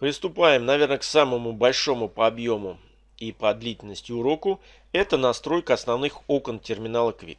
Приступаем, наверное, к самому большому по объему и по длительности уроку. Это настройка основных окон терминала Quick.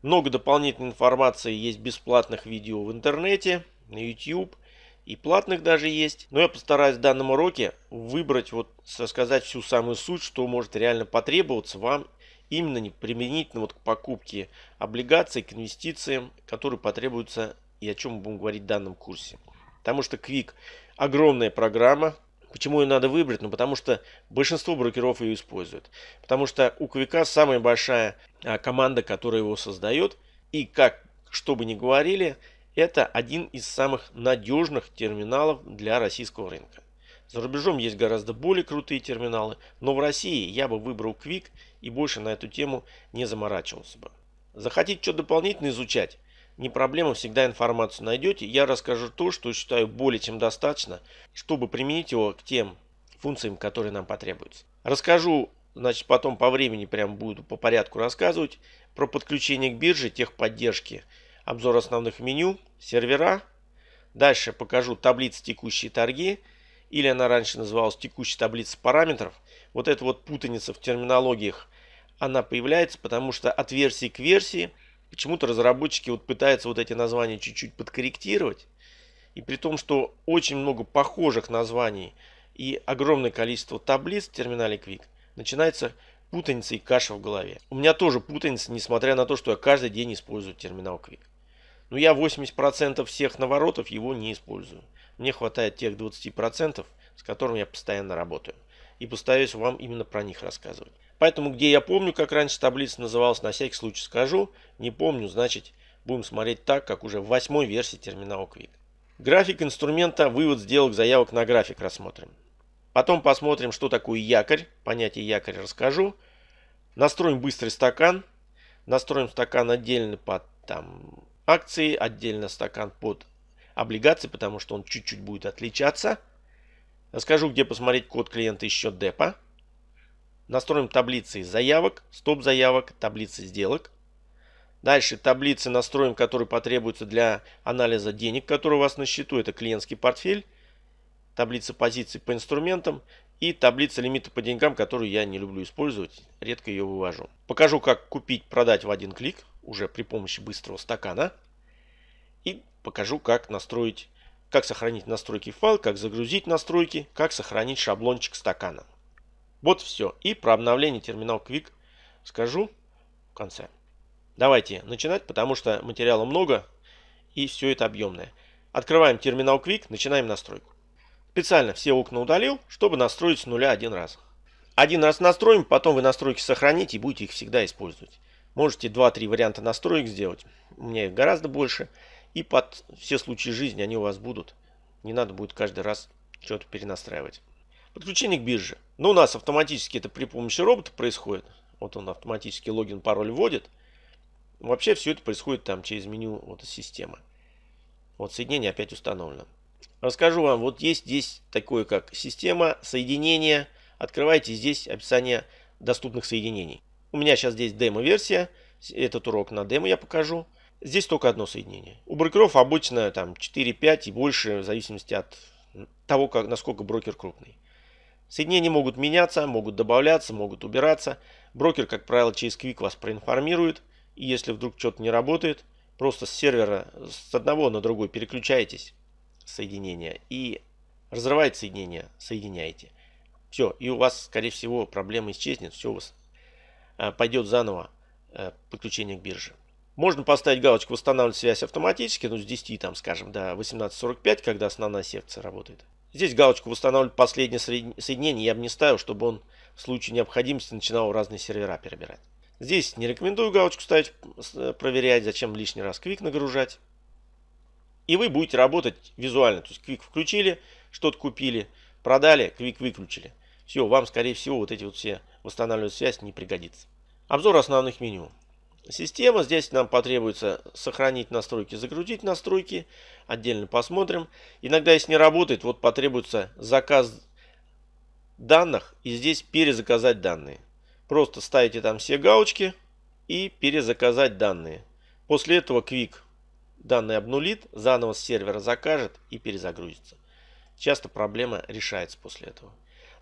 Много дополнительной информации есть бесплатных видео в интернете, на YouTube и платных даже есть. Но я постараюсь в данном уроке выбрать, вот сказать всю самую суть, что может реально потребоваться вам именно применительно вот к покупке облигаций, к инвестициям, которые потребуются и о чем мы будем говорить в данном курсе. Потому что Quick огромная программа. Почему ее надо выбрать? Ну, потому что большинство брокеров ее используют. Потому что у Quick самая большая а, команда, которая его создает. И как, что бы ни говорили, это один из самых надежных терминалов для российского рынка. За рубежом есть гораздо более крутые терминалы, но в России я бы выбрал Quick и больше на эту тему не заморачивался бы. Захотите что дополнительно изучать? Не проблема, всегда информацию найдете. Я расскажу то, что считаю более чем достаточно, чтобы применить его к тем функциям, которые нам потребуются. Расскажу, значит, потом по времени прям буду по порядку рассказывать про подключение к бирже, техподдержки, обзор основных меню, сервера. Дальше покажу таблицы текущие торги, или она раньше называлась текущая таблица параметров. Вот эта вот путаница в терминологиях, она появляется, потому что от версии к версии – Почему-то разработчики вот пытаются вот эти названия чуть-чуть подкорректировать. И при том, что очень много похожих названий и огромное количество таблиц в терминале Quick, начинается путаница и каша в голове. У меня тоже путаница, несмотря на то, что я каждый день использую терминал Quick. Но я 80% всех наворотов его не использую. Мне хватает тех 20%, с которыми я постоянно работаю. И постараюсь вам именно про них рассказывать. Поэтому, где я помню, как раньше таблица называлась, на всякий случай скажу. Не помню, значит, будем смотреть так, как уже в восьмой версии терминала Quick. График инструмента, вывод сделок, заявок на график рассмотрим. Потом посмотрим, что такое якорь. Понятие якорь расскажу. Настроим быстрый стакан. Настроим стакан отдельно под там, акции, отдельно стакан под облигации, потому что он чуть-чуть будет отличаться. Расскажу, где посмотреть код клиента и счет депа. Настроим таблицы заявок, стоп заявок, таблицы сделок. Дальше таблицы настроим, которые потребуются для анализа денег, которые у вас на счету. Это клиентский портфель, таблица позиций по инструментам и таблица лимита по деньгам, которую я не люблю использовать, редко ее вывожу. Покажу, как купить, продать в один клик, уже при помощи быстрого стакана. И покажу, как настроить, как сохранить настройки файл, как загрузить настройки, как сохранить шаблончик стакана. Вот все. И про обновление терминал Quick скажу в конце. Давайте начинать, потому что материала много и все это объемное. Открываем терминал Quick, начинаем настройку. Специально все окна удалил, чтобы настроить с нуля один раз. Один раз настроим, потом вы настройки сохраните и будете их всегда использовать. Можете 2-3 варианта настроек сделать. У меня их гораздо больше. И под все случаи жизни они у вас будут. Не надо будет каждый раз что-то перенастраивать. Подключение к бирже. Ну, у нас автоматически это при помощи робота происходит. Вот он автоматически логин, пароль вводит. Вообще все это происходит там через меню вот системы. Вот соединение опять установлено. Расскажу вам, вот есть здесь такое как система соединения. Открывайте здесь описание доступных соединений. У меня сейчас здесь демо-версия. Этот урок на демо я покажу. Здесь только одно соединение. У брокеров обычно там 4-5 и больше, в зависимости от того, как, насколько брокер крупный. Соединения могут меняться, могут добавляться, могут убираться. Брокер, как правило, через Quick вас проинформирует. И если вдруг что-то не работает, просто с сервера с одного на другой переключаетесь соединения и разрываете соединение, соединяете. Все, и у вас, скорее всего, проблема исчезнет, все у вас э, пойдет заново э, подключение к бирже. Можно поставить галочку «Восстанавливать связь автоматически», ну с 10, там, скажем, до 18.45, когда основная секция работает. Здесь галочку восстанавливать последнее соединение я бы не ставил, чтобы он в случае необходимости начинал разные сервера перебирать. Здесь не рекомендую галочку ставить, э, проверять, зачем лишний раз квик нагружать. И вы будете работать визуально. То есть квик включили, что-то купили, продали, квик выключили. Все, вам скорее всего вот эти вот все восстанавливать связь не пригодится. Обзор основных меню система. Здесь нам потребуется сохранить настройки, загрузить настройки. Отдельно посмотрим. Иногда, если не работает, вот потребуется заказ данных. И здесь перезаказать данные. Просто ставите там все галочки и перезаказать данные. После этого Quick данные обнулит, заново с сервера закажет и перезагрузится. часто проблема решается после этого.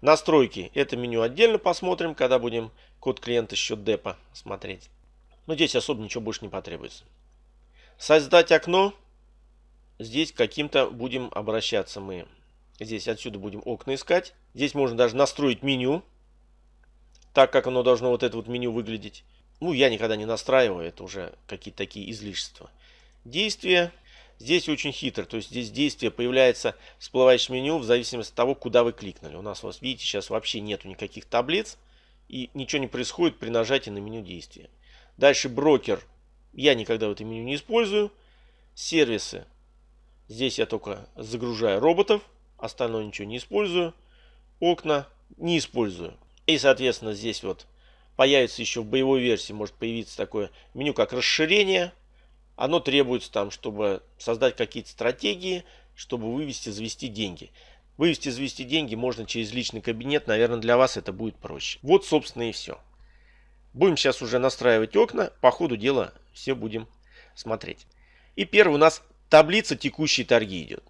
Настройки. Это меню отдельно посмотрим, когда будем код клиента счет депа смотреть. Но здесь особо ничего больше не потребуется. Создать окно. Здесь каким-то будем обращаться мы. Здесь отсюда будем окна искать. Здесь можно даже настроить меню. Так, как оно должно вот это вот меню выглядеть. Ну, я никогда не настраиваю. Это уже какие-то такие излишества. Действия. Здесь очень хитро. То есть здесь действие появляется всплывающее меню в зависимости от того, куда вы кликнули. У нас, вот видите, сейчас вообще нету никаких таблиц. И ничего не происходит при нажатии на меню действия. Дальше брокер. Я никогда в это меню не использую. Сервисы. Здесь я только загружаю роботов. Остальное ничего не использую. Окна не использую. И, соответственно, здесь вот появится еще в боевой версии, может появиться такое меню, как расширение. Оно требуется там, чтобы создать какие-то стратегии, чтобы вывести, завести деньги. Вывести, завести деньги можно через личный кабинет. Наверное, для вас это будет проще. Вот, собственно, и все. Будем сейчас уже настраивать окна. По ходу дела все будем смотреть. И первый у нас таблица текущие торги идет.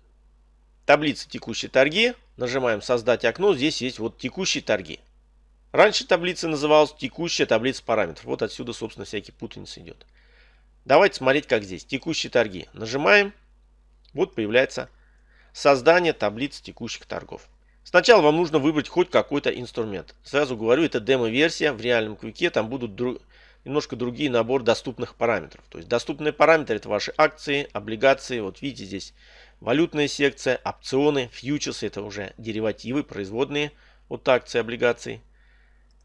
Таблица текущие торги. Нажимаем создать окно. Здесь есть вот текущие торги. Раньше таблица называлась текущая таблица параметров. Вот отсюда, собственно, всякий путаница идет. Давайте смотреть, как здесь. Текущие торги. Нажимаем. Вот появляется создание таблицы текущих торгов. Сначала вам нужно выбрать хоть какой-то инструмент. Сразу говорю, это демо-версия. В реальном квике там будут дру... немножко другие набор доступных параметров. То есть доступные параметры это ваши акции, облигации. Вот видите здесь валютная секция, опционы, фьючерсы. Это уже деривативы, производные от акций, облигаций.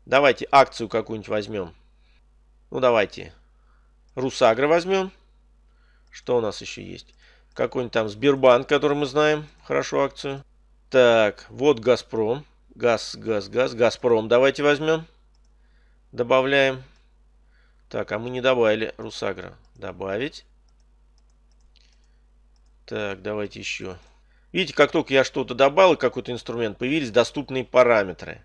Давайте акцию какую-нибудь возьмем. Ну давайте Русагра возьмем. Что у нас еще есть? Какой-нибудь там Сбербанк, который мы знаем. Хорошо акцию. Так, вот Газпром. Газ, газ, газ. Газпром давайте возьмем. Добавляем. Так, а мы не добавили Русагра. Добавить. Так, давайте еще. Видите, как только я что-то добавил, какой-то инструмент, появились доступные параметры.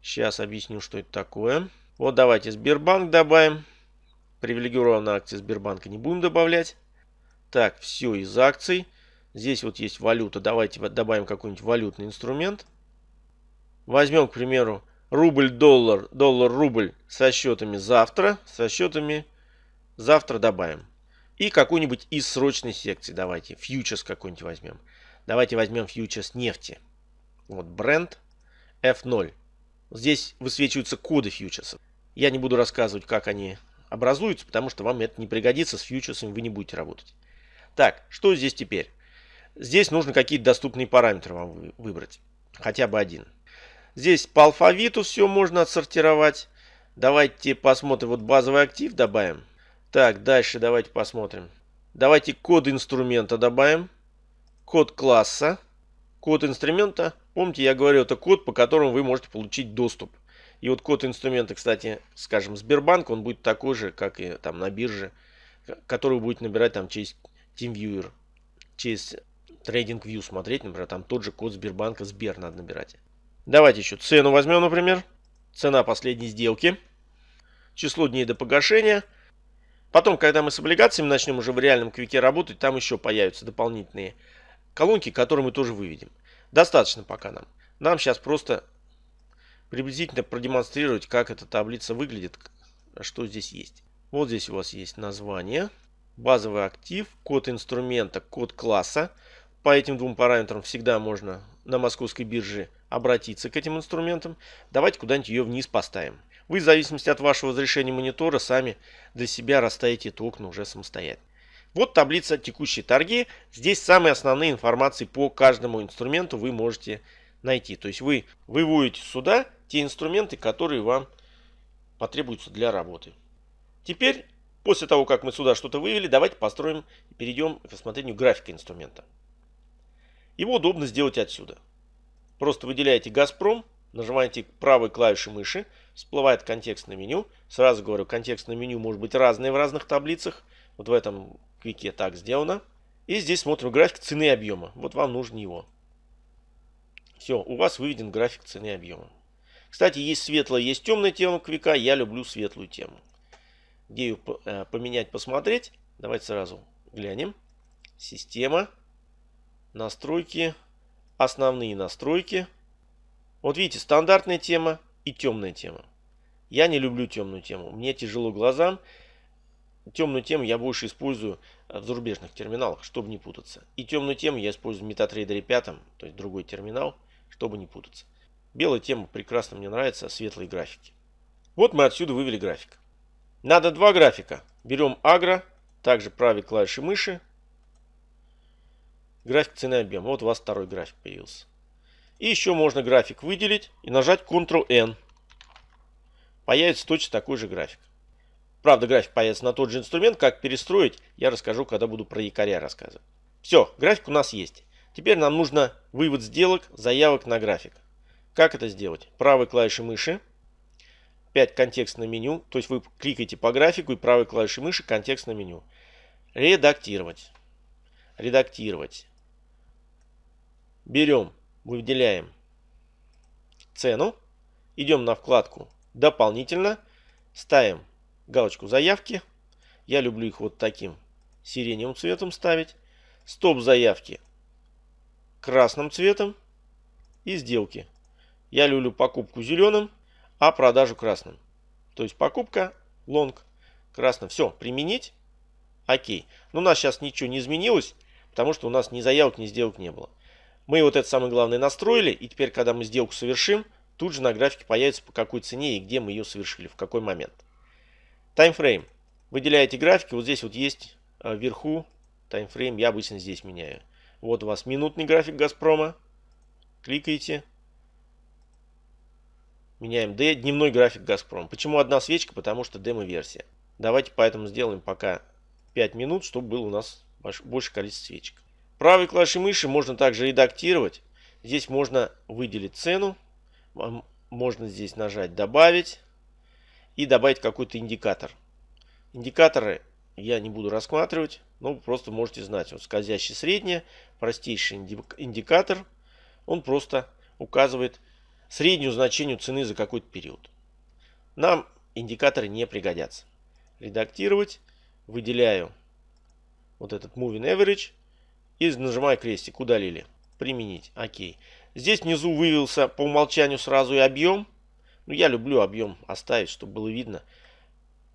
Сейчас объясню, что это такое. Вот давайте Сбербанк добавим. Привилегированные акции Сбербанка не будем добавлять. Так, все из акций. Здесь вот есть валюта. Давайте добавим какой-нибудь валютный инструмент. Возьмем, к примеру, рубль-доллар, доллар-рубль со счетами завтра. Со счетами завтра добавим. И какой-нибудь из срочной секции давайте. Фьючерс какой-нибудь возьмем. Давайте возьмем фьючерс нефти. Вот бренд F0. Здесь высвечиваются коды фьючерсов. Я не буду рассказывать, как они образуются, потому что вам это не пригодится, с фьючерсами вы не будете работать. Так, что здесь теперь? Здесь нужно какие-то доступные параметры вам выбрать. Хотя бы один. Здесь по алфавиту все можно отсортировать. Давайте посмотрим. Вот базовый актив добавим. Так, дальше давайте посмотрим. Давайте код инструмента добавим. Код класса. Код инструмента. Помните, я говорил, это код, по которому вы можете получить доступ. И вот код инструмента, кстати, скажем, Сбербанк, он будет такой же, как и там на бирже, который вы будете набирать там через TeamViewer, через TradingView смотреть, например, там тот же код Сбербанка Сбер надо набирать. Давайте еще цену возьмем, например. Цена последней сделки. Число дней до погашения. Потом, когда мы с облигациями начнем уже в реальном квике работать, там еще появятся дополнительные колонки, которые мы тоже выведем. Достаточно пока нам. Нам сейчас просто приблизительно продемонстрировать, как эта таблица выглядит, что здесь есть. Вот здесь у вас есть название, базовый актив, код инструмента, код класса. По этим двум параметрам всегда можно на московской бирже обратиться к этим инструментам. Давайте куда-нибудь ее вниз поставим. Вы в зависимости от вашего разрешения монитора сами для себя расставите это окна уже самостоятельно. Вот таблица текущие торги. Здесь самые основные информации по каждому инструменту вы можете найти. То есть вы выводите сюда те инструменты, которые вам потребуются для работы. Теперь, после того, как мы сюда что-то вывели, давайте построим и перейдем к рассмотрению графика инструмента. Его удобно сделать отсюда. Просто выделяете «Газпром», нажимаете правой клавишей мыши, всплывает контекстное меню. Сразу говорю, контекстное меню может быть разное в разных таблицах. Вот в этом квике так сделано. И здесь смотрим график цены и объема. Вот вам нужен его. Все, у вас выведен график цены и объема. Кстати, есть светлая, есть темная тема квика. Я люблю светлую тему. Где ее э, поменять, посмотреть? Давайте сразу глянем. Система. Настройки. основные настройки. Вот видите, стандартная тема и темная тема. Я не люблю темную тему. Мне тяжело глазам. Темную тему я больше использую в зарубежных терминалах, чтобы не путаться. И темную тему я использую в MetaTrader 5, то есть другой терминал, чтобы не путаться. Белая тема прекрасно мне нравится, светлые графики. Вот мы отсюда вывели график. Надо два графика. Берем агро, также правой клавишей мыши. График цены объема. Вот у вас второй график появился. И еще можно график выделить и нажать Ctrl-N. Появится точно такой же график. Правда, график появится на тот же инструмент. Как перестроить, я расскажу, когда буду про якоря рассказывать. Все, график у нас есть. Теперь нам нужно вывод сделок, заявок на график. Как это сделать? Правой клавишей мыши. 5 контекстное меню. То есть вы кликаете по графику и правой клавишей мыши контекстное меню. Редактировать. Редактировать. Берем, выделяем цену. Идем на вкладку дополнительно. Ставим галочку заявки. Я люблю их вот таким сиреневым цветом ставить. Стоп заявки красным цветом. И сделки я люблю покупку зеленым, а продажу красным. То есть покупка лонг красным. Все, применить. Окей. Но у нас сейчас ничего не изменилось, потому что у нас ни заявок, ни сделок не было. Мы вот это самое главное настроили, и теперь, когда мы сделку совершим, тут же на графике появится по какой цене и где мы ее совершили, в какой момент. Таймфрейм. Выделяете графики, вот здесь вот есть а, вверху таймфрейм, я обычно здесь меняю. Вот у вас минутный график Газпрома. Кликаете. Меняем D, дневной график Газпром. Почему одна свечка? Потому что демо-версия. Давайте поэтому сделаем пока 5 минут, чтобы было у нас больше количество свечек. Правой клавишей мыши можно также редактировать. Здесь можно выделить цену. Можно здесь нажать «Добавить» и добавить какой-то индикатор. Индикаторы я не буду рассматривать, но просто можете знать. Вот скользящий средняя, простейший индикатор. Он просто указывает среднюю значению цены за какой-то период. Нам индикаторы не пригодятся. Редактировать. Выделяю вот этот Moving Average. И нажимаю крестик. Удалили. Применить. Окей. Здесь внизу вывелся по умолчанию сразу и объем. Но я люблю объем оставить, чтобы было видно,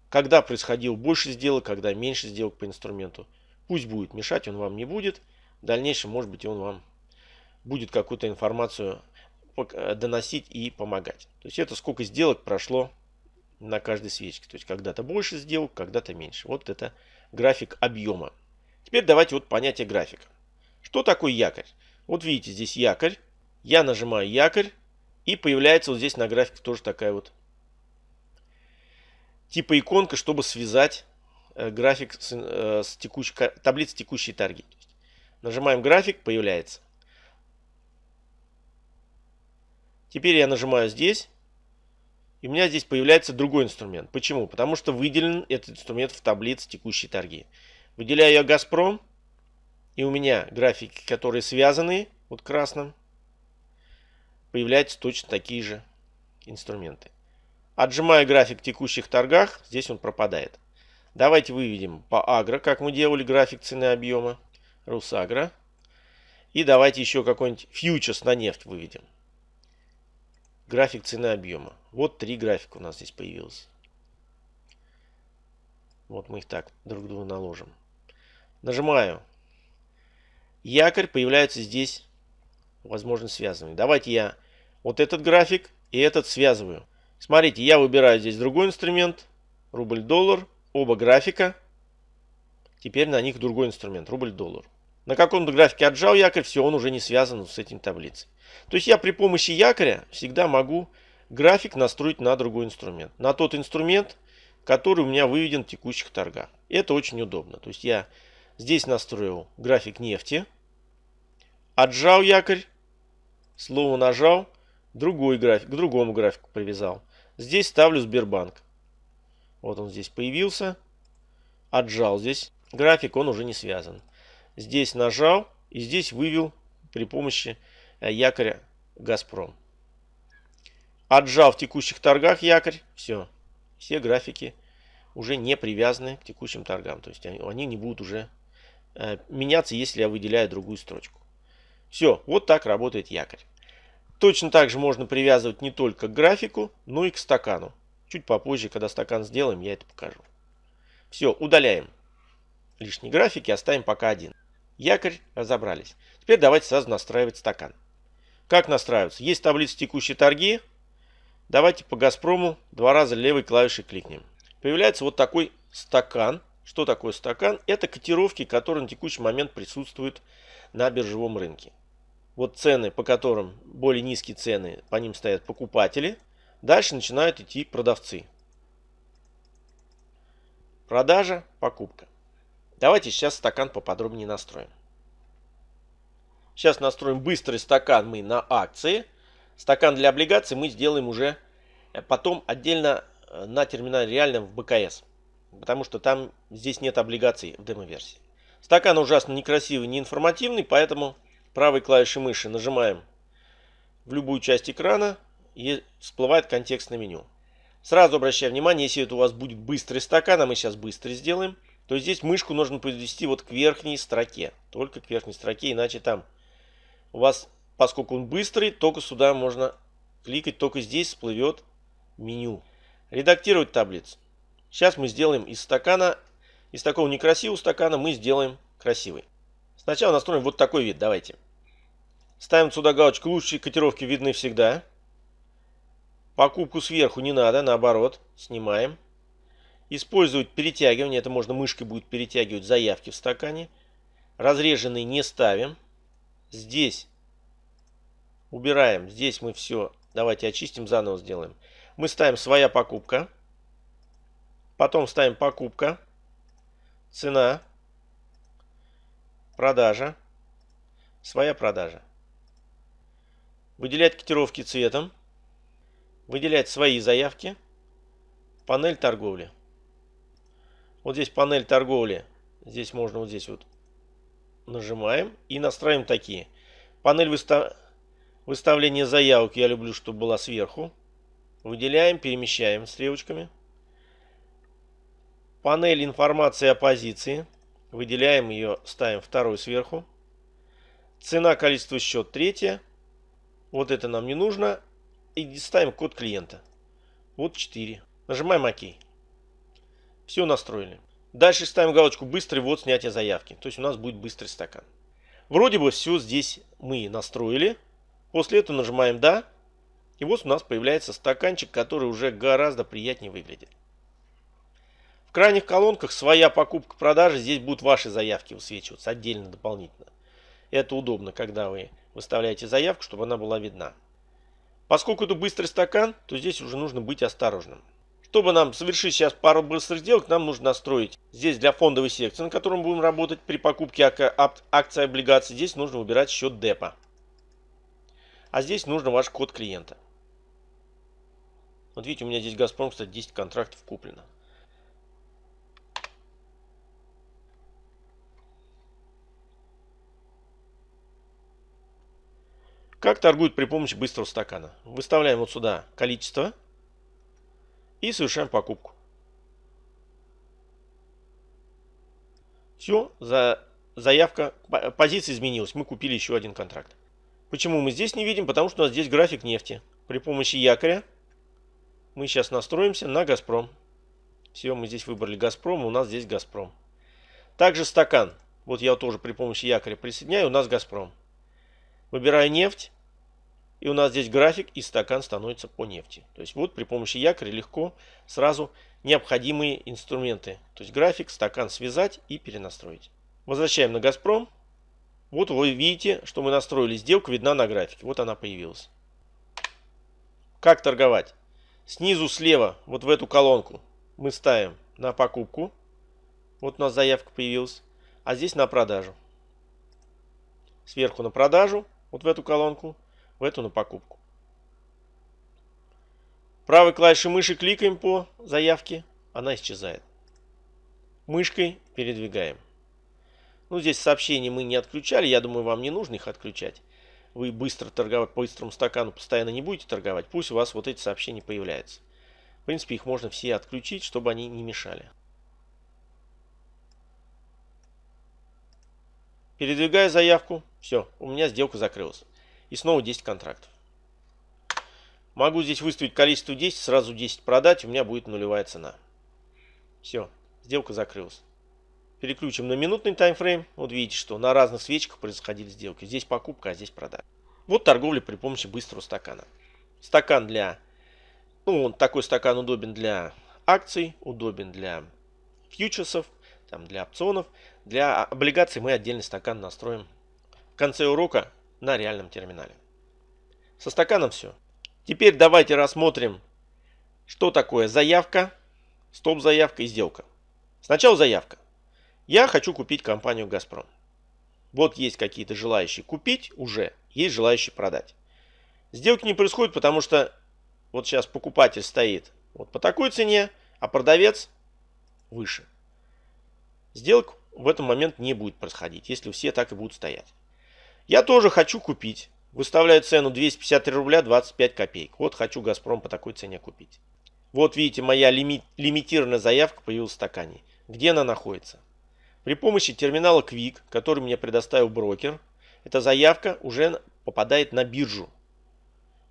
когда происходил больше сделок, когда меньше сделок по инструменту. Пусть будет мешать, он вам не будет. В дальнейшем, может быть, он вам будет какую-то информацию Э, доносить и помогать. То есть это сколько сделок прошло на каждой свечке. То есть когда-то больше сделок, когда-то меньше. Вот это график объема. Теперь давайте вот понятие графика. Что такое якорь? Вот видите, здесь якорь. Я нажимаю якорь. И появляется вот здесь на графике тоже такая вот типа иконка, чтобы связать э, график с, э, с текущей, таблицей текущей торги. Нажимаем график, появляется. Теперь я нажимаю здесь. И у меня здесь появляется другой инструмент. Почему? Потому что выделен этот инструмент в таблице текущие торги. Выделяю я Газпром. И у меня графики, которые связаны, вот красным, появляются точно такие же инструменты. Отжимаю график текущих торгах, здесь он пропадает. Давайте выведем по агро, как мы делали график цены объема. Русагро. И давайте еще какой-нибудь фьючерс на нефть выведем. График цены объема. Вот три графика у нас здесь появилось. Вот мы их так друг к другу наложим. Нажимаю. Якорь появляется здесь, возможно, связанный. Давайте я вот этот график и этот связываю. Смотрите, я выбираю здесь другой инструмент. Рубль-доллар. Оба графика. Теперь на них другой инструмент. Рубль-доллар. На каком-то графике отжал якорь, все, он уже не связан с этим таблицей. То есть я при помощи якоря всегда могу график настроить на другой инструмент. На тот инструмент, который у меня выведен в текущих торгах. Это очень удобно. То есть я здесь настроил график нефти, отжал якорь, слово нажал, другой график, к другому графику привязал. Здесь ставлю Сбербанк. Вот он здесь появился. Отжал здесь график, он уже не связан. Здесь нажал и здесь вывел при помощи э, якоря Газпром. Отжал в текущих торгах якорь, все, все графики уже не привязаны к текущим торгам. То есть они, они не будут уже э, меняться, если я выделяю другую строчку. Все, вот так работает якорь. Точно так же можно привязывать не только к графику, но и к стакану. Чуть попозже, когда стакан сделаем, я это покажу. Все, удаляем лишние графики, оставим пока один. Якорь разобрались. Теперь давайте сразу настраивать стакан. Как настраиваться? Есть таблица текущей торги. Давайте по Газпрому два раза левой клавишей кликнем. Появляется вот такой стакан. Что такое стакан? Это котировки, которые на текущий момент присутствуют на биржевом рынке. Вот цены, по которым более низкие цены, по ним стоят покупатели. Дальше начинают идти продавцы. Продажа, покупка. Давайте сейчас стакан поподробнее настроим. Сейчас настроим быстрый стакан мы на акции. Стакан для облигаций мы сделаем уже э, потом отдельно э, на терминале реальном в БКС. Потому что там здесь нет облигаций в демо-версии. Стакан ужасно некрасивый, неинформативный, поэтому правой клавишей мыши нажимаем в любую часть экрана и всплывает контекстное меню. Сразу обращаю внимание, если это у вас будет быстрый стакан, а мы сейчас быстрый сделаем, то здесь мышку нужно подвести вот к верхней строке. Только к верхней строке, иначе там у вас, поскольку он быстрый, только сюда можно кликать, только здесь всплывет меню. Редактировать таблицу. Сейчас мы сделаем из стакана, из такого некрасивого стакана мы сделаем красивый. Сначала настроим вот такой вид, давайте. Ставим сюда галочку, лучшие котировки видны всегда. Покупку сверху не надо, наоборот, снимаем. Использовать перетягивание, это можно мышкой будет перетягивать заявки в стакане. Разреженные не ставим. Здесь убираем, здесь мы все, давайте очистим, заново сделаем. Мы ставим своя покупка. Потом ставим покупка, цена, продажа, своя продажа. Выделять котировки цветом. Выделять свои заявки. Панель торговли. Вот здесь панель торговли. Здесь можно вот здесь вот нажимаем и настраиваем такие. Панель выстав... выставления заявок я люблю, чтобы была сверху. Выделяем, перемещаем стрелочками. Панель информации о позиции. Выделяем ее, ставим второй сверху. Цена, количество, счет третье. Вот это нам не нужно. И ставим код клиента. Вот 4. Нажимаем ОК. Все настроили. Дальше ставим галочку «Быстрый ввод снятия заявки». То есть у нас будет быстрый стакан. Вроде бы все здесь мы настроили. После этого нажимаем «Да». И вот у нас появляется стаканчик, который уже гораздо приятнее выглядит. Крайних колонках своя покупка-продажа. Здесь будут ваши заявки высвечиваться отдельно, дополнительно. Это удобно, когда вы выставляете заявку, чтобы она была видна. Поскольку это быстрый стакан, то здесь уже нужно быть осторожным. Чтобы нам совершить сейчас пару быстрых сделок, нам нужно настроить здесь для фондовой секции, на котором будем работать при покупке акций облигаций. Здесь нужно выбирать счет депа. А здесь нужно ваш код клиента. Вот видите, у меня здесь Газпром, кстати, 10 контрактов куплено. Как торгуют при помощи быстрого стакана? Выставляем вот сюда количество и совершаем покупку. Все, за, заявка, позиция изменилась. Мы купили еще один контракт. Почему мы здесь не видим? Потому что у нас здесь график нефти. При помощи якоря мы сейчас настроимся на Газпром. Все, мы здесь выбрали Газпром, у нас здесь Газпром. Также стакан. Вот я тоже при помощи якоря присоединяю, у нас Газпром. Выбираю нефть. И у нас здесь график и стакан становится по нефти. То есть вот при помощи якоря легко сразу необходимые инструменты. То есть график, стакан связать и перенастроить. Возвращаем на Газпром. Вот вы видите, что мы настроили сделку, видна на графике. Вот она появилась. Как торговать? Снизу слева, вот в эту колонку, мы ставим на покупку. Вот у нас заявка появилась. А здесь на продажу. Сверху на продажу, вот в эту колонку в эту на покупку. Правой клавишей мыши кликаем по заявке, она исчезает. Мышкой передвигаем. Ну, здесь сообщения мы не отключали, я думаю, вам не нужно их отключать. Вы быстро торговать по быстрому стакану постоянно не будете торговать, пусть у вас вот эти сообщения появляются. В принципе, их можно все отключить, чтобы они не мешали. Передвигая заявку, Все, у меня сделка закрылась. И снова 10 контрактов. Могу здесь выставить количество 10, сразу 10 продать, у меня будет нулевая цена. Все, сделка закрылась. Переключим на минутный таймфрейм. Вот видите, что на разных свечках происходили сделки. Здесь покупка, а здесь продажа. Вот торговля при помощи быстрого стакана. Стакан для... Ну, он, такой стакан удобен для акций, удобен для фьючерсов, там, для опционов. Для облигаций мы отдельный стакан настроим в конце урока на реальном терминале. Со стаканом все. Теперь давайте рассмотрим, что такое заявка, стоп-заявка и сделка. Сначала заявка. Я хочу купить компанию «Газпром». Вот есть какие-то желающие купить уже, есть желающие продать. Сделки не происходит, потому что вот сейчас покупатель стоит вот по такой цене, а продавец выше. Сделок в этот момент не будет происходить, если все так и будут стоять. Я тоже хочу купить. Выставляю цену 253 рубля 25 копеек. Вот хочу «Газпром» по такой цене купить. Вот видите, моя лими лимитированная заявка появилась в стакане. Где она находится? При помощи терминала Quick, который мне предоставил брокер, эта заявка уже попадает на биржу.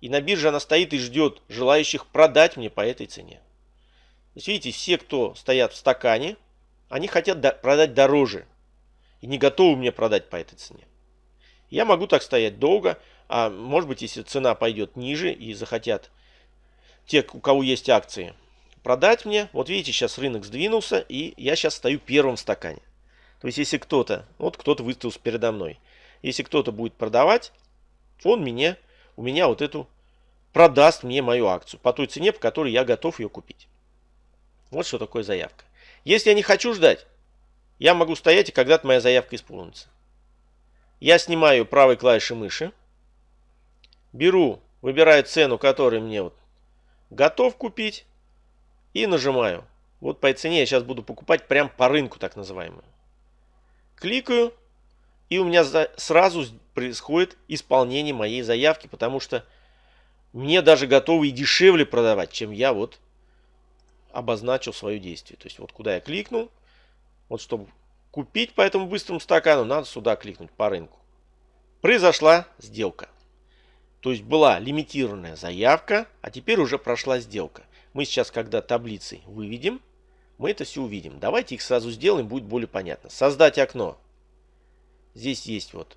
И на бирже она стоит и ждет желающих продать мне по этой цене. То есть, видите, все, кто стоят в стакане, они хотят продать дороже. И не готовы мне продать по этой цене. Я могу так стоять долго, а может быть, если цена пойдет ниже и захотят те, у кого есть акции, продать мне. Вот видите, сейчас рынок сдвинулся, и я сейчас стою первым в стакане. То есть, если кто-то, вот кто-то выставился передо мной, если кто-то будет продавать, он мне, у меня вот эту, продаст мне мою акцию по той цене, по которой я готов ее купить. Вот что такое заявка. Если я не хочу ждать, я могу стоять, и когда-то моя заявка исполнится. Я снимаю правой клавишей мыши, беру, выбираю цену, которую мне вот готов купить, и нажимаю. Вот по цене я сейчас буду покупать прям по рынку, так называемую. Кликаю, и у меня сразу происходит исполнение моей заявки, потому что мне даже готовы и дешевле продавать, чем я вот обозначил свое действие. То есть вот куда я кликнул, вот чтобы купить по этому быстрому стакану, надо сюда кликнуть по рынку. Произошла сделка. То есть была лимитированная заявка, а теперь уже прошла сделка. Мы сейчас, когда таблицей выведем, мы это все увидим. Давайте их сразу сделаем, будет более понятно. Создать окно. Здесь есть вот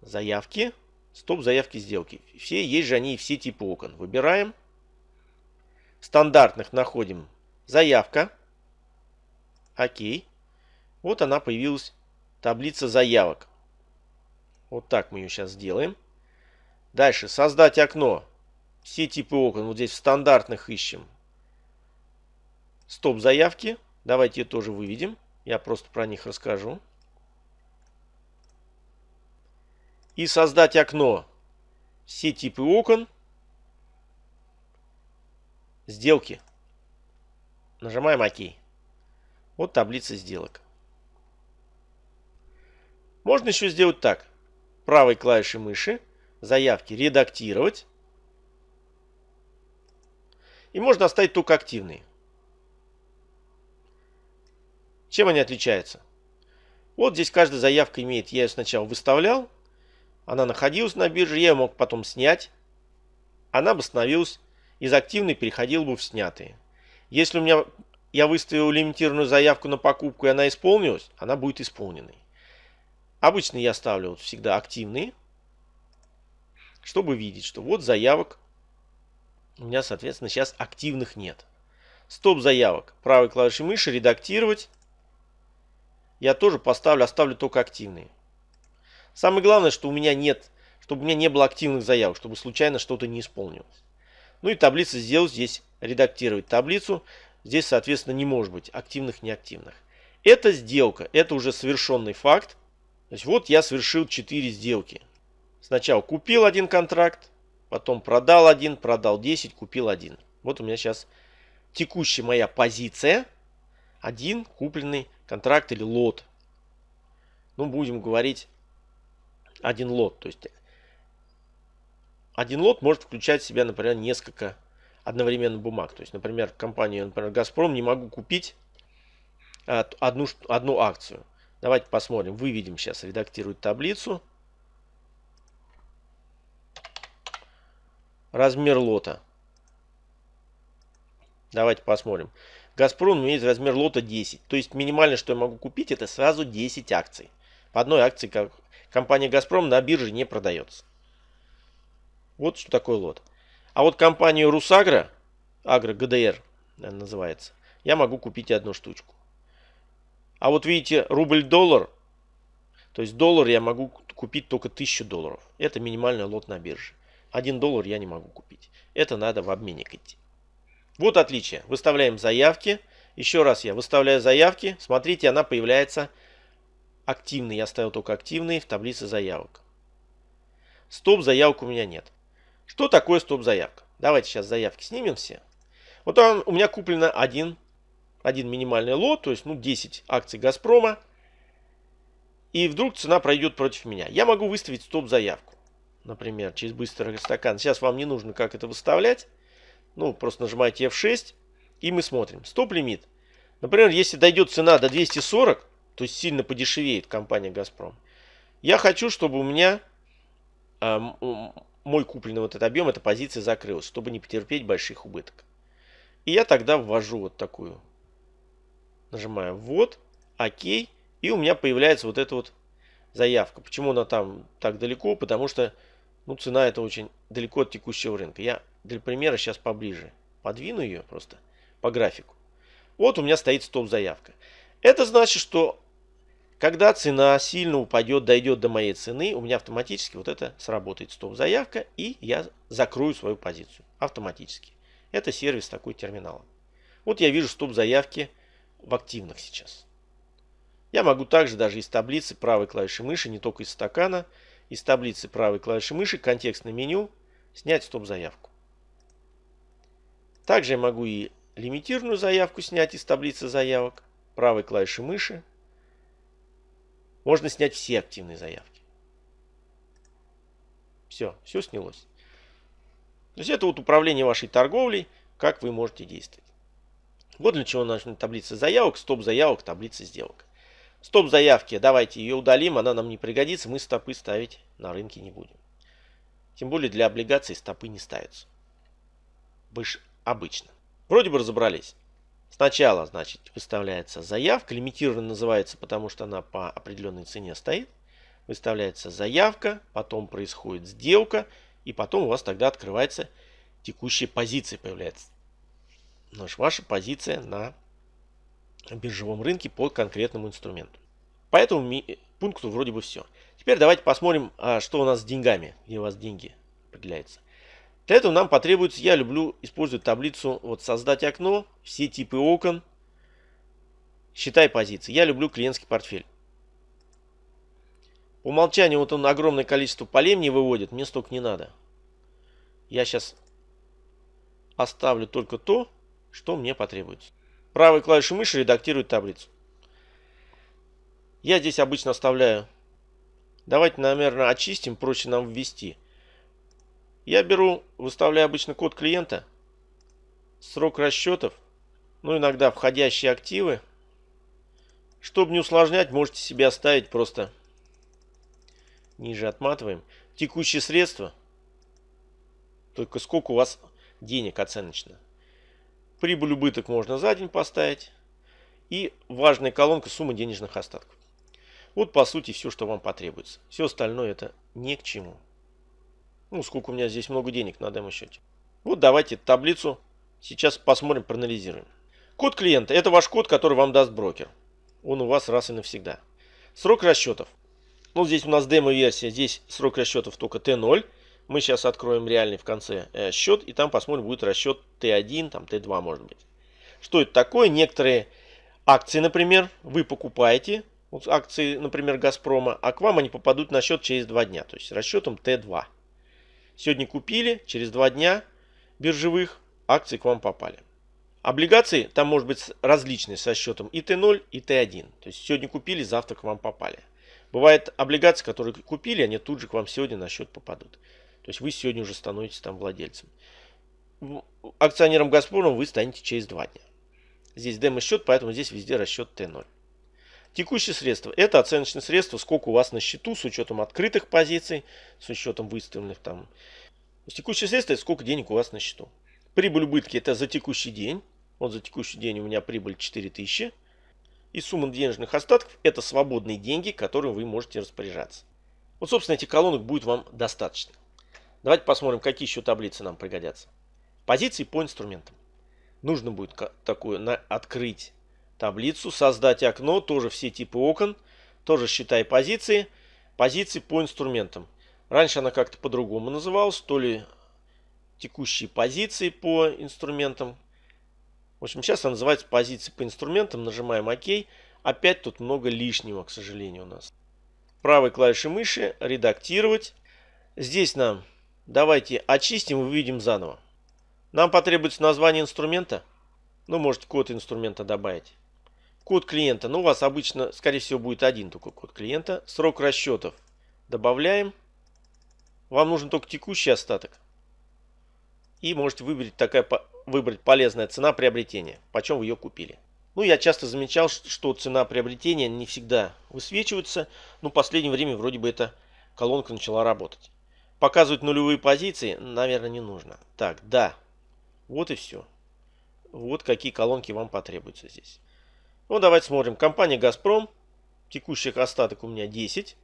заявки, стоп заявки сделки. Все есть же они все типы окон. Выбираем. Стандартных находим заявка. Окей. Вот она появилась, таблица заявок. Вот так мы ее сейчас сделаем. Дальше, создать окно. Все типы окон, вот здесь в стандартных ищем. Стоп заявки. Давайте ее тоже выведем. Я просто про них расскажу. И создать окно. Все типы окон. Сделки. Нажимаем ОК. Вот таблица сделок. Можно еще сделать так. Правой клавишей мыши заявки редактировать. И можно оставить только активные. Чем они отличаются? Вот здесь каждая заявка имеет, я ее сначала выставлял, она находилась на бирже, я ее мог потом снять. Она бы становилась из активной, переходила бы в снятые. Если у меня я выставил лимитированную заявку на покупку и она исполнилась, она будет исполненной. Обычно я ставлю вот всегда активные, чтобы видеть, что вот заявок у меня, соответственно, сейчас активных нет. Стоп заявок. Правой клавишей мыши редактировать. Я тоже поставлю, оставлю только активные. Самое главное, что у меня нет, чтобы у меня не было активных заявок, чтобы случайно что-то не исполнилось. Ну и таблица сделать здесь, редактировать таблицу. Здесь, соответственно, не может быть активных, неактивных. Это сделка, это уже совершенный факт. То есть вот я совершил 4 сделки. Сначала купил один контракт, потом продал один, продал 10, купил один. Вот у меня сейчас текущая моя позиция. Один купленный контракт или лот. Ну, будем говорить один лот. То есть один лот может включать в себя, например, несколько одновременно бумаг. То есть, например, компанию, например, Газпром не могу купить одну, одну акцию. Давайте посмотрим. Выведем сейчас, редактирует таблицу. Размер лота. Давайте посмотрим. Газпром имеет размер лота 10. То есть минимальное, что я могу купить, это сразу 10 акций. По одной акции как компания Газпром на бирже не продается. Вот что такое лот. А вот компанию Русагра, Агро ГДР называется, я могу купить одну штучку. А вот видите, рубль-доллар, то есть доллар я могу купить только 1000 долларов. Это минимальный лот на бирже. Один доллар я не могу купить. Это надо в обменник идти. Вот отличие. Выставляем заявки. Еще раз я выставляю заявки. Смотрите, она появляется активной. Я ставил только активные в таблице заявок. Стоп заявок у меня нет. Что такое стоп заявка? Давайте сейчас заявки снимем все. Вот он, у меня куплено один, один минимальный лот, то есть ну, 10 акций Газпрома. И вдруг цена пройдет против меня. Я могу выставить стоп заявку. Например, через быстрый стакан. Сейчас вам не нужно как это выставлять. Ну, просто нажимаете F6 и мы смотрим. Стоп-лимит. Например, если дойдет цена до 240, то есть сильно подешевеет компания «Газпром», я хочу, чтобы у меня э, мой купленный вот этот объем, эта позиция закрылась, чтобы не потерпеть больших убыток. И я тогда ввожу вот такую. Нажимаю «Ввод», «Ок», и у меня появляется вот эта вот заявка. Почему она там так далеко? Потому что ну, цена это очень далеко от текущего рынка. Я для примера сейчас поближе подвину ее просто по графику. Вот у меня стоит стоп-заявка. Это значит, что когда цена сильно упадет, дойдет до моей цены, у меня автоматически вот это сработает стоп-заявка, и я закрою свою позицию автоматически. Это сервис такой терминала. Вот я вижу стоп-заявки в активных сейчас. Я могу также даже из таблицы правой клавиши мыши, не только из стакана, из таблицы правой клавиши мыши, контекстное меню, снять стоп-заявку. Также я могу и лимитированную заявку снять из таблицы заявок. Правой клавишей мыши. Можно снять все активные заявки. Все, все снялось. То есть это вот управление вашей торговлей, как вы можете действовать. Вот для чего нужна таблица заявок, стоп заявок, таблица сделок. Стоп заявки, давайте ее удалим, она нам не пригодится, мы стопы ставить на рынке не будем. Тем более для облигаций стопы не ставятся. Больше обычно. Вроде бы разобрались. Сначала, значит, выставляется заявка. Лимитированно называется, потому что она по определенной цене стоит. Выставляется заявка, потом происходит сделка, и потом у вас тогда открывается текущая позиция появляется. Значит, ваша позиция на биржевом рынке по конкретному инструменту. По этому пункту вроде бы все. Теперь давайте посмотрим, а, что у нас с деньгами, где у вас деньги определяются. Для этого нам потребуется, я люблю использовать таблицу, вот создать окно, все типы окон, считай позиции. Я люблю клиентский портфель. По умолчанию вот он огромное количество полей мне выводит, мне столько не надо. Я сейчас оставлю только то, что мне потребуется. Правой клавишей мыши редактирует таблицу. Я здесь обычно оставляю. Давайте, наверное, очистим, проще нам ввести. Я беру, выставляю обычно код клиента, срок расчетов, ну иногда входящие активы. Чтобы не усложнять, можете себе оставить просто ниже отматываем. Текущие средства, только сколько у вас денег оценочно. Прибыль убыток можно за день поставить. И важная колонка сумма денежных остатков. Вот по сути все, что вам потребуется. Все остальное это ни к чему. Ну, сколько у меня здесь много денег на демо-счете. Вот давайте таблицу сейчас посмотрим, проанализируем. Код клиента – это ваш код, который вам даст брокер. Он у вас раз и навсегда. Срок расчетов. Ну, здесь у нас демо-версия, здесь срок расчетов только Т0. Мы сейчас откроем реальный в конце э, счет, и там посмотрим, будет расчет Т1, там Т2 может быть. Что это такое? Некоторые акции, например, вы покупаете, вот акции, например, Газпрома, а к вам они попадут на счет через 2 дня, то есть расчетом Т2. Сегодня купили, через два дня биржевых акции к вам попали. Облигации там может быть различные со счетом и Т0, и Т1. То есть сегодня купили, завтра к вам попали. Бывает облигации, которые купили, они тут же к вам сегодня на счет попадут. То есть вы сегодня уже становитесь там владельцем. Акционером Газпрома вы станете через два дня. Здесь демо-счет, поэтому здесь везде расчет Т0. Текущие средства. Это оценочные средства, сколько у вас на счету с учетом открытых позиций, с учетом выставленных там есть текущие средства это сколько денег у вас на счету. Прибыль убытки это за текущий день. Вот за текущий день у меня прибыль 4000. И сумма денежных остатков это свободные деньги, которыми вы можете распоряжаться. Вот, собственно, этих колонок будет вам достаточно. Давайте посмотрим, какие еще таблицы нам пригодятся. Позиции по инструментам. Нужно будет такую на, открыть таблицу, создать окно, тоже все типы окон, тоже считай позиции, позиции по инструментам. Раньше она как-то по-другому называлась, то ли текущие позиции по инструментам. В общем, сейчас она называется позиции по инструментам, нажимаем ОК. Опять тут много лишнего, к сожалению, у нас. Правой клавишей мыши редактировать. Здесь нам давайте очистим и выведем заново. Нам потребуется название инструмента. Ну, можете код инструмента добавить. Код клиента. Ну, у вас обычно, скорее всего, будет один только код клиента. Срок расчетов добавляем. Вам нужен только текущий остаток. И можете выбрать, такая, выбрать полезная цена приобретения. Почем вы ее купили. Ну, я часто замечал, что цена приобретения не всегда высвечивается. Но в последнее время вроде бы эта колонка начала работать. Показывать нулевые позиции, наверное, не нужно. Так, да. Вот и все. Вот какие колонки вам потребуются здесь. Ну, давайте смотрим. Компания «Газпром». Текущих остаток у меня 10.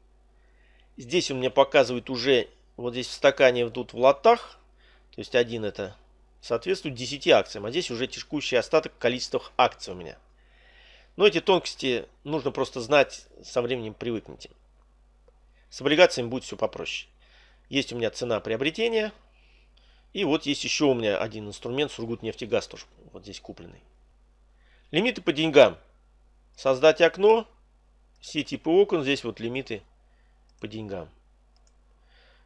Здесь у меня показывает уже, вот здесь в стакане тут в лотах. То есть один это соответствует 10 акциям. А здесь уже текущий остаток количества акций у меня. Но эти тонкости нужно просто знать, со временем привыкните. С облигациями будет все попроще. Есть у меня цена приобретения. И вот есть еще у меня один инструмент Сургутнефтегаз тоже. Вот здесь купленный. Лимиты по деньгам. Создать окно. Все типы окон. Здесь вот лимиты по деньгам.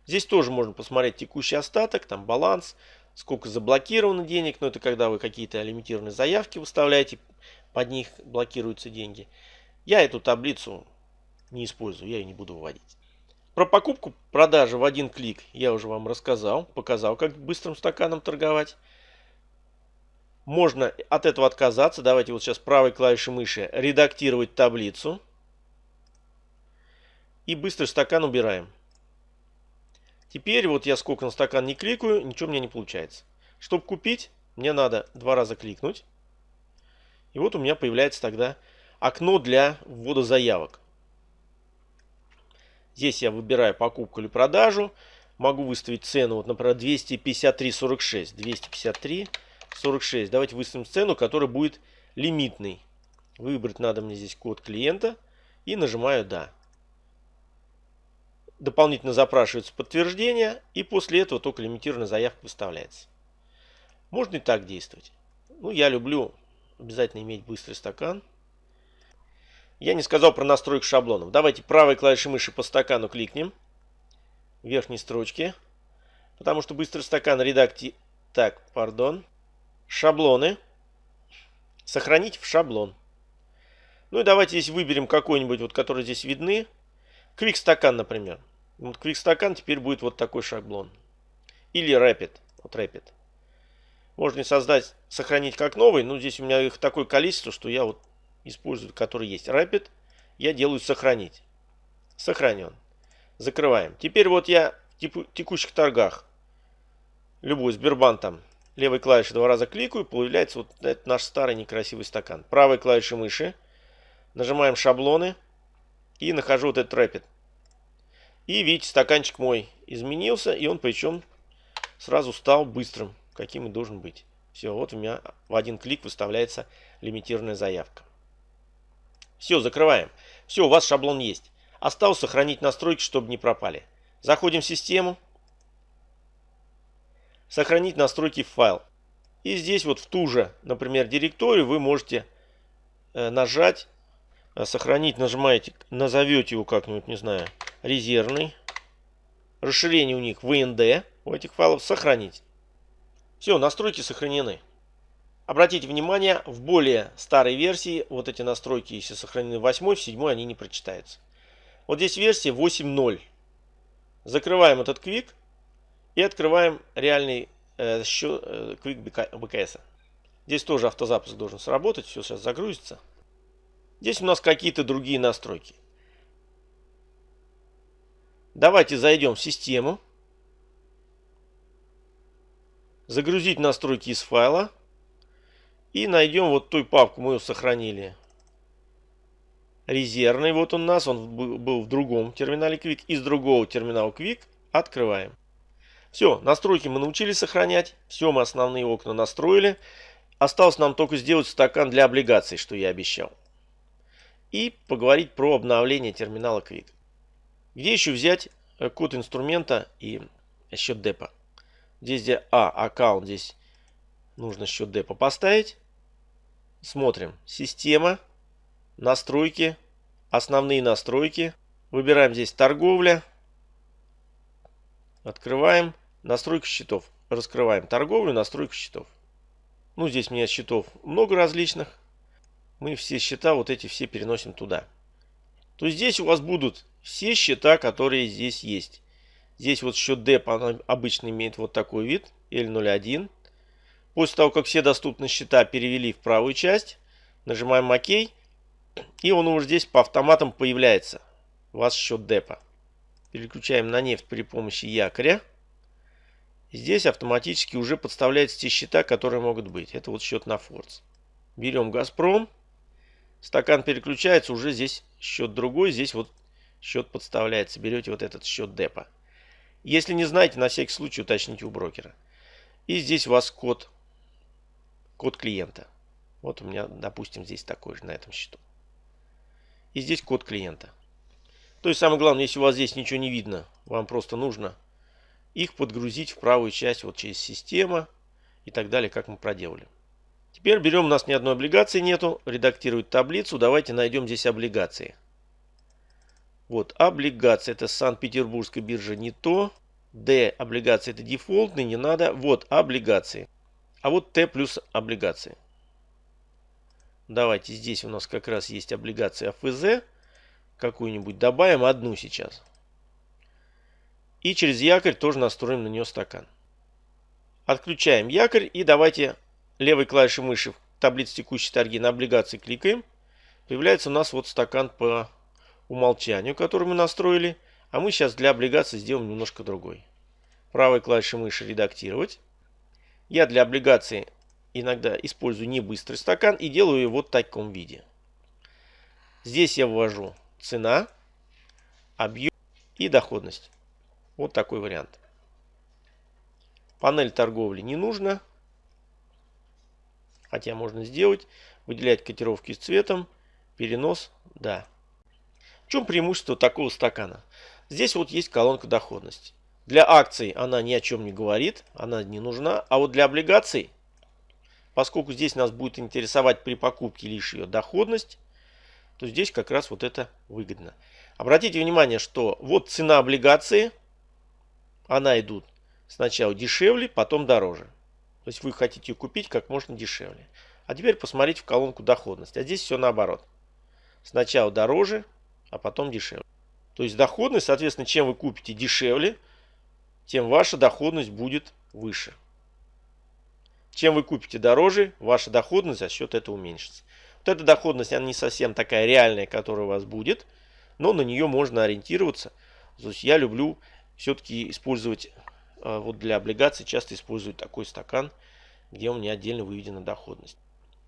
Здесь тоже можно посмотреть текущий остаток, там баланс, сколько заблокировано денег. Но это когда вы какие-то лимитированные заявки выставляете, под них блокируются деньги. Я эту таблицу не использую, я ее не буду выводить. Про покупку, продажи в один клик я уже вам рассказал, показал, как быстрым стаканом торговать. Можно от этого отказаться. Давайте вот сейчас правой клавишей мыши редактировать таблицу. И быстрый стакан убираем. Теперь вот я сколько на стакан не кликаю, ничего у меня не получается. Чтобы купить, мне надо два раза кликнуть. И вот у меня появляется тогда окно для ввода заявок. Здесь я выбираю покупку или продажу. Могу выставить цену, вот, например, 253.46. 253.46. Давайте выставим цену, которая будет лимитной. Выбрать надо мне здесь код клиента. И нажимаю «Да». Дополнительно запрашивается подтверждение. И после этого только лимитированная заявка выставляется. Можно и так действовать. Ну, я люблю обязательно иметь быстрый стакан. Я не сказал про настройку шаблонов. Давайте правой клавишей мыши по стакану кликнем. Верхней строчке. Потому что быстрый стакан редакти... Так, пардон. Шаблоны. Сохранить в шаблон. Ну и давайте здесь выберем какой-нибудь, вот который здесь видны. Квик стакан, например. Вот Квик стакан теперь будет вот такой шаблон. Или Rapid. Вот Rapid. Можно создать, сохранить как новый. Но здесь у меня их такое количество, что я вот использую, который есть Rapid, я делаю сохранить. Сохранен. Закрываем. Теперь вот я в текущих торгах, любой Сбербанк там, левой клавишей два раза кликаю, появляется вот этот наш старый некрасивый стакан. Правой клавишей мыши нажимаем шаблоны и нахожу вот этот Rapid. И видите, стаканчик мой изменился, и он причем сразу стал быстрым, каким и должен быть. Все, вот у меня в один клик выставляется лимитированная заявка. Все, закрываем. Все, у вас шаблон есть. Осталось сохранить настройки, чтобы не пропали. Заходим в систему. Сохранить настройки в файл. И здесь вот в ту же, например, директорию вы можете э, нажать, э, сохранить, нажимаете, назовете его как-нибудь, не знаю, резервный. Расширение у них VND, у этих файлов, сохранить. Все, настройки сохранены. Обратите внимание, в более старой версии вот эти настройки, если сохранены в 8, в 7 они не прочитаются. Вот здесь версия 8.0. Закрываем этот квик и открываем реальный э, счет, э, квик БКС. Здесь тоже автозапуск должен сработать, все сейчас загрузится. Здесь у нас какие-то другие настройки. Давайте зайдем в систему. загрузить настройки из файла. И найдем вот той папку, мы ее сохранили. Резервный, вот он у нас, он был в другом терминале Quick. Из другого терминала Quick открываем. Все, настройки мы научились сохранять. Все, мы основные окна настроили. Осталось нам только сделать стакан для облигаций, что я обещал. И поговорить про обновление терминала Quick. Где еще взять э, код инструмента и счет депа? Здесь где А, аккаунт, здесь нужно счет депа поставить. Смотрим. Система, настройки, основные настройки. Выбираем здесь торговля. Открываем настройку счетов. Раскрываем торговлю, настройку счетов. Ну, здесь у меня счетов много различных. Мы все счета вот эти все переносим туда. То здесь у вас будут все счета, которые здесь есть. Здесь вот счет DEP обычно имеет вот такой вид. L01. После того, как все доступные счета перевели в правую часть, нажимаем ОК. И он уже здесь по автоматам появляется. Вас счет депа. Переключаем на нефть при помощи якоря. Здесь автоматически уже подставляются те счета, которые могут быть. Это вот счет на Фордс. Берем Газпром. Стакан переключается, уже здесь счет другой. Здесь вот счет подставляется. Берете вот этот счет депа. Если не знаете, на всякий случай уточните у брокера. И здесь у вас код код клиента. Вот у меня, допустим, здесь такой же на этом счету. И здесь код клиента. То есть самое главное, если у вас здесь ничего не видно, вам просто нужно их подгрузить в правую часть вот через система и так далее, как мы проделали. Теперь берем, у нас ни одной облигации нету, редактировать таблицу, давайте найдем здесь облигации. Вот, облигации, это Санкт-Петербургская биржа не то. Д, облигации это дефолтный, не надо. Вот, облигации. А вот Т плюс облигации. Давайте здесь у нас как раз есть облигация ФЗ. Какую-нибудь добавим, одну сейчас. И через якорь тоже настроим на нее стакан. Отключаем якорь и давайте левой клавишей мыши в таблице текущей торги на облигации кликаем. Появляется у нас вот стакан по умолчанию, который мы настроили. А мы сейчас для облигаций сделаем немножко другой. Правой клавишей мыши редактировать. Я для облигаций иногда использую не быстрый стакан и делаю его в таком виде. Здесь я ввожу цена, объем и доходность. Вот такой вариант. Панель торговли не нужно. Хотя можно сделать. Выделять котировки с цветом. Перенос. Да. В чем преимущество такого стакана? Здесь вот есть колонка доходности. Для акций она ни о чем не говорит, она не нужна. А вот для облигаций, поскольку здесь нас будет интересовать при покупке лишь ее доходность, то здесь как раз вот это выгодно. Обратите внимание, что вот цена облигации, она идут сначала дешевле, потом дороже. То есть вы хотите ее купить как можно дешевле. А теперь посмотрите в колонку доходность. А здесь все наоборот. Сначала дороже, а потом дешевле. То есть доходность, соответственно, чем вы купите дешевле, тем ваша доходность будет выше. Чем вы купите дороже, ваша доходность за счет этого уменьшится. Вот эта доходность, она не совсем такая реальная, которая у вас будет, но на нее можно ориентироваться. То есть я люблю все-таки использовать, э, вот для облигаций часто использую такой стакан, где у меня отдельно выведена доходность.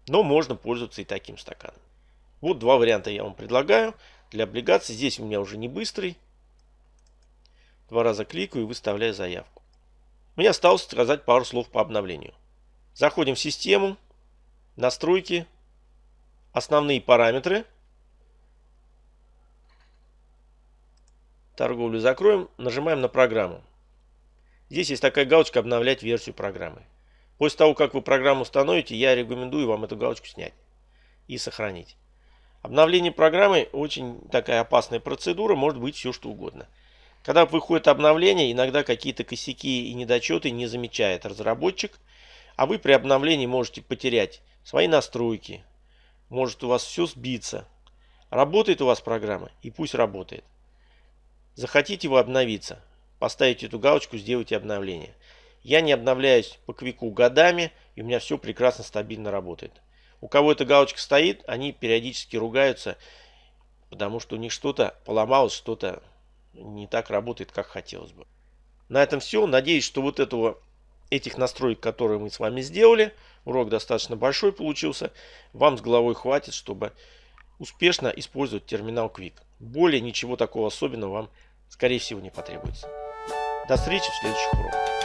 Но можно пользоваться и таким стаканом. Вот два варианта я вам предлагаю. Для облигаций здесь у меня уже не быстрый, Два раза кликаю и выставляю заявку. Мне осталось сказать пару слов по обновлению. Заходим в систему, настройки, основные параметры. Торговлю закроем, нажимаем на программу. Здесь есть такая галочка «Обновлять версию программы». После того, как вы программу установите, я рекомендую вам эту галочку снять и сохранить. Обновление программы очень такая опасная процедура, может быть все что угодно. Когда выходит обновление, иногда какие-то косяки и недочеты не замечает разработчик, а вы при обновлении можете потерять свои настройки, может у вас все сбиться. Работает у вас программа, и пусть работает. Захотите вы обновиться, поставите эту галочку, сделайте обновление. Я не обновляюсь по квику годами, и у меня все прекрасно, стабильно работает. У кого эта галочка стоит, они периодически ругаются, потому что у них что-то поломалось, что-то не так работает, как хотелось бы. На этом все. Надеюсь, что вот этого этих настроек, которые мы с вами сделали, урок достаточно большой получился, вам с головой хватит, чтобы успешно использовать терминал Quick. Более ничего такого особенного вам, скорее всего, не потребуется. До встречи в следующих уроках.